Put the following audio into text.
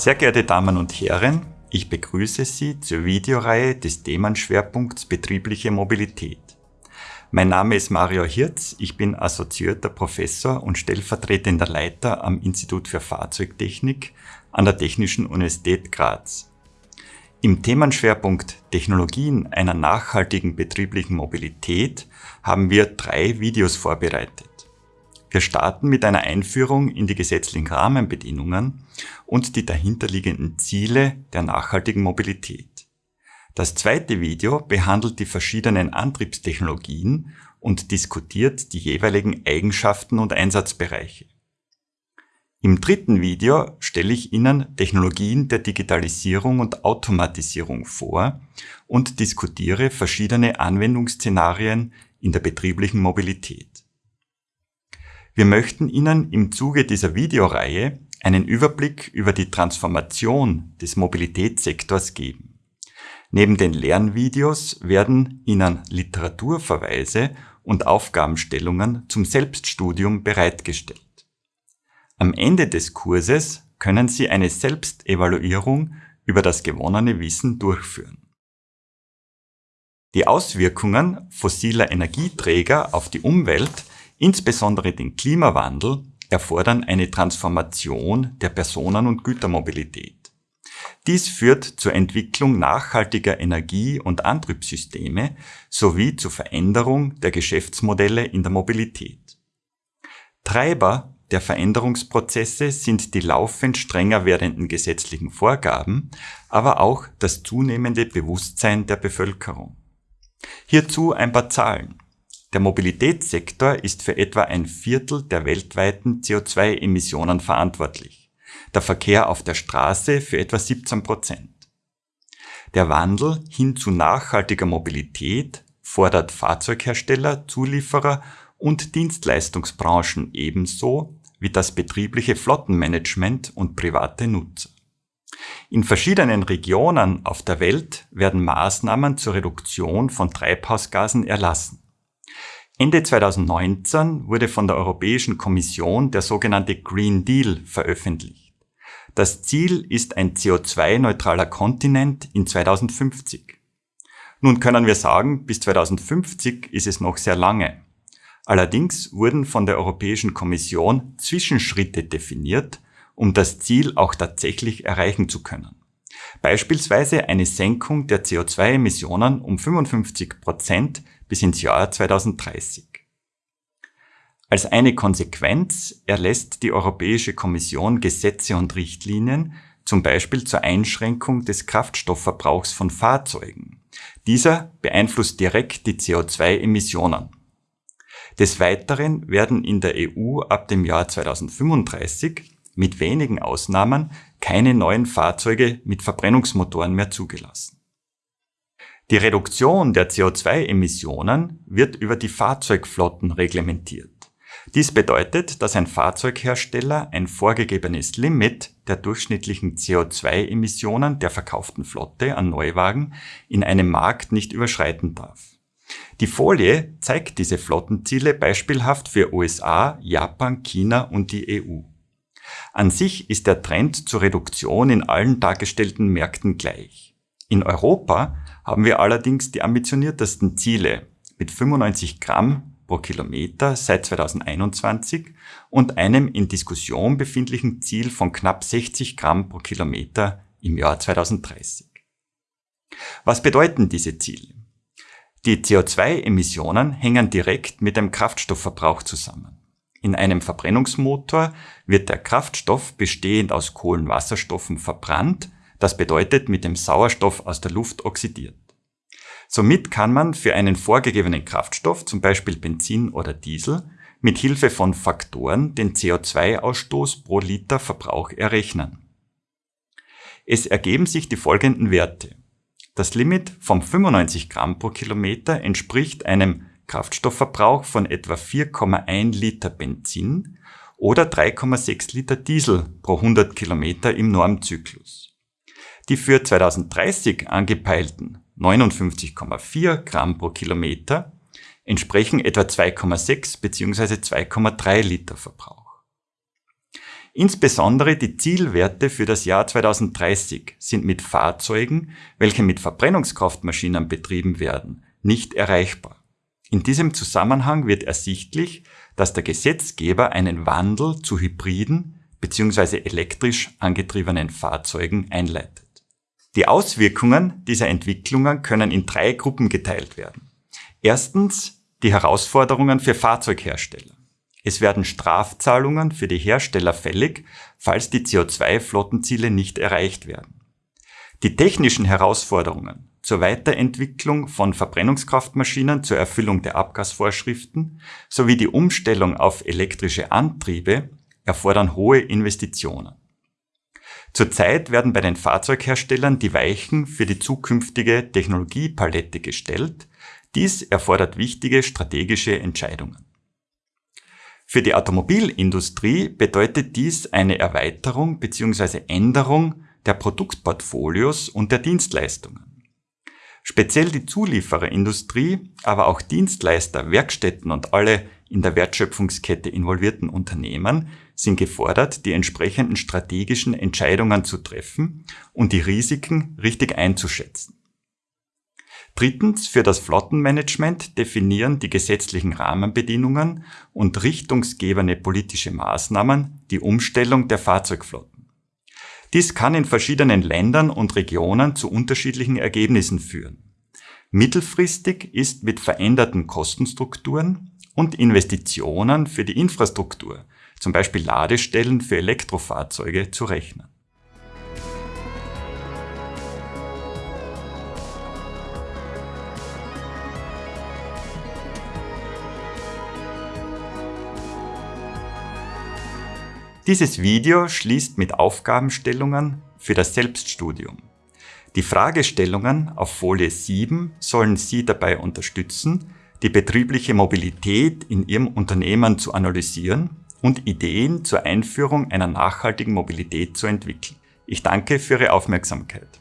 Sehr geehrte Damen und Herren, ich begrüße Sie zur Videoreihe des Themenschwerpunkts Betriebliche Mobilität. Mein Name ist Mario Hirz, ich bin assoziierter Professor und stellvertretender Leiter am Institut für Fahrzeugtechnik an der Technischen Universität Graz. Im Themenschwerpunkt Technologien einer nachhaltigen betrieblichen Mobilität haben wir drei Videos vorbereitet. Wir starten mit einer Einführung in die gesetzlichen Rahmenbedingungen und die dahinterliegenden Ziele der nachhaltigen Mobilität. Das zweite Video behandelt die verschiedenen Antriebstechnologien und diskutiert die jeweiligen Eigenschaften und Einsatzbereiche. Im dritten Video stelle ich Ihnen Technologien der Digitalisierung und Automatisierung vor und diskutiere verschiedene Anwendungsszenarien in der betrieblichen Mobilität. Wir möchten Ihnen im Zuge dieser Videoreihe einen Überblick über die Transformation des Mobilitätssektors geben. Neben den Lernvideos werden Ihnen Literaturverweise und Aufgabenstellungen zum Selbststudium bereitgestellt. Am Ende des Kurses können Sie eine Selbstevaluierung über das gewonnene Wissen durchführen. Die Auswirkungen fossiler Energieträger auf die Umwelt Insbesondere den Klimawandel erfordern eine Transformation der Personen- und Gütermobilität. Dies führt zur Entwicklung nachhaltiger Energie- und Antriebssysteme sowie zur Veränderung der Geschäftsmodelle in der Mobilität. Treiber der Veränderungsprozesse sind die laufend strenger werdenden gesetzlichen Vorgaben, aber auch das zunehmende Bewusstsein der Bevölkerung. Hierzu ein paar Zahlen. Der Mobilitätssektor ist für etwa ein Viertel der weltweiten CO2-Emissionen verantwortlich, der Verkehr auf der Straße für etwa 17 Prozent. Der Wandel hin zu nachhaltiger Mobilität fordert Fahrzeughersteller, Zulieferer und Dienstleistungsbranchen ebenso wie das betriebliche Flottenmanagement und private Nutzer. In verschiedenen Regionen auf der Welt werden Maßnahmen zur Reduktion von Treibhausgasen erlassen. Ende 2019 wurde von der Europäischen Kommission der sogenannte Green Deal veröffentlicht. Das Ziel ist ein CO2-neutraler Kontinent in 2050. Nun können wir sagen, bis 2050 ist es noch sehr lange. Allerdings wurden von der Europäischen Kommission Zwischenschritte definiert, um das Ziel auch tatsächlich erreichen zu können. Beispielsweise eine Senkung der CO2-Emissionen um 55 Prozent bis ins Jahr 2030. Als eine Konsequenz erlässt die Europäische Kommission Gesetze und Richtlinien, zum Beispiel zur Einschränkung des Kraftstoffverbrauchs von Fahrzeugen. Dieser beeinflusst direkt die CO2-Emissionen. Des Weiteren werden in der EU ab dem Jahr 2035 mit wenigen Ausnahmen keine neuen Fahrzeuge mit Verbrennungsmotoren mehr zugelassen. Die Reduktion der CO2-Emissionen wird über die Fahrzeugflotten reglementiert. Dies bedeutet, dass ein Fahrzeughersteller ein vorgegebenes Limit der durchschnittlichen CO2-Emissionen der verkauften Flotte an Neuwagen in einem Markt nicht überschreiten darf. Die Folie zeigt diese Flottenziele beispielhaft für USA, Japan, China und die EU. An sich ist der Trend zur Reduktion in allen dargestellten Märkten gleich. In Europa haben wir allerdings die ambitioniertesten Ziele mit 95 Gramm pro Kilometer seit 2021 und einem in Diskussion befindlichen Ziel von knapp 60 Gramm pro Kilometer im Jahr 2030. Was bedeuten diese Ziele? Die CO2-Emissionen hängen direkt mit dem Kraftstoffverbrauch zusammen. In einem Verbrennungsmotor wird der Kraftstoff bestehend aus Kohlenwasserstoffen verbrannt das bedeutet mit dem Sauerstoff aus der Luft oxidiert. Somit kann man für einen vorgegebenen Kraftstoff, zum Beispiel Benzin oder Diesel, mit Hilfe von Faktoren den CO2-Ausstoß pro Liter Verbrauch errechnen. Es ergeben sich die folgenden Werte. Das Limit von 95 Gramm pro Kilometer entspricht einem Kraftstoffverbrauch von etwa 4,1 Liter Benzin oder 3,6 Liter Diesel pro 100 Kilometer im Normzyklus. Die für 2030 angepeilten 59,4 Gramm pro Kilometer entsprechen etwa 2,6 bzw. 2,3 Liter Verbrauch. Insbesondere die Zielwerte für das Jahr 2030 sind mit Fahrzeugen, welche mit Verbrennungskraftmaschinen betrieben werden, nicht erreichbar. In diesem Zusammenhang wird ersichtlich, dass der Gesetzgeber einen Wandel zu hybriden bzw. elektrisch angetriebenen Fahrzeugen einleitet. Die Auswirkungen dieser Entwicklungen können in drei Gruppen geteilt werden. Erstens die Herausforderungen für Fahrzeughersteller. Es werden Strafzahlungen für die Hersteller fällig, falls die CO2-Flottenziele nicht erreicht werden. Die technischen Herausforderungen zur Weiterentwicklung von Verbrennungskraftmaschinen zur Erfüllung der Abgasvorschriften sowie die Umstellung auf elektrische Antriebe erfordern hohe Investitionen. Zurzeit werden bei den Fahrzeugherstellern die Weichen für die zukünftige Technologiepalette gestellt. Dies erfordert wichtige strategische Entscheidungen. Für die Automobilindustrie bedeutet dies eine Erweiterung bzw. Änderung der Produktportfolios und der Dienstleistungen. Speziell die Zuliefererindustrie, aber auch Dienstleister, Werkstätten und alle in der Wertschöpfungskette involvierten Unternehmen sind gefordert, die entsprechenden strategischen Entscheidungen zu treffen und die Risiken richtig einzuschätzen. Drittens, für das Flottenmanagement definieren die gesetzlichen Rahmenbedingungen und richtungsgebende politische Maßnahmen die Umstellung der Fahrzeugflotten. Dies kann in verschiedenen Ländern und Regionen zu unterschiedlichen Ergebnissen führen. Mittelfristig ist mit veränderten Kostenstrukturen und Investitionen für die Infrastruktur, zum Beispiel Ladestellen für Elektrofahrzeuge, zu rechnen. Dieses Video schließt mit Aufgabenstellungen für das Selbststudium. Die Fragestellungen auf Folie 7 sollen Sie dabei unterstützen, die betriebliche Mobilität in Ihrem Unternehmen zu analysieren und Ideen zur Einführung einer nachhaltigen Mobilität zu entwickeln. Ich danke für Ihre Aufmerksamkeit.